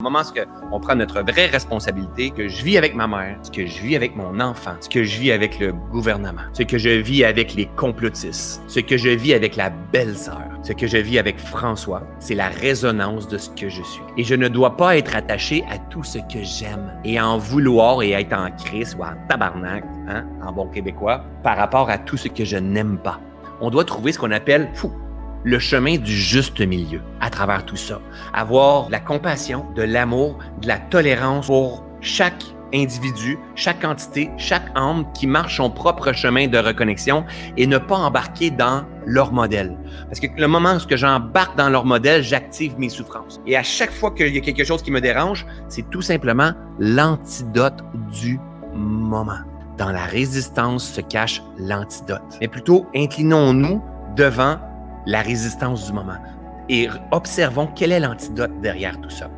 Au moment où on prend notre vraie responsabilité, que je vis avec ma mère, ce que je vis avec mon enfant, ce que je vis avec le gouvernement, ce que je vis avec les complotistes, ce que je vis avec la belle-sœur, ce que je vis avec François, c'est la résonance de ce que je suis. Et je ne dois pas être attaché à tout ce que j'aime et en vouloir et être en crise ou en tabarnak, hein, en bon québécois, par rapport à tout ce que je n'aime pas. On doit trouver ce qu'on appelle fou, le chemin du juste milieu à travers tout ça. Avoir la compassion, de l'amour, de la tolérance pour chaque individu, chaque entité, chaque âme qui marche son propre chemin de reconnexion et ne pas embarquer dans leur modèle. Parce que le moment où j'embarque dans leur modèle, j'active mes souffrances. Et à chaque fois qu'il y a quelque chose qui me dérange, c'est tout simplement l'antidote du moment. Dans la résistance se cache l'antidote. Mais plutôt, inclinons-nous devant la résistance du moment et observons quel est l'antidote derrière tout ça.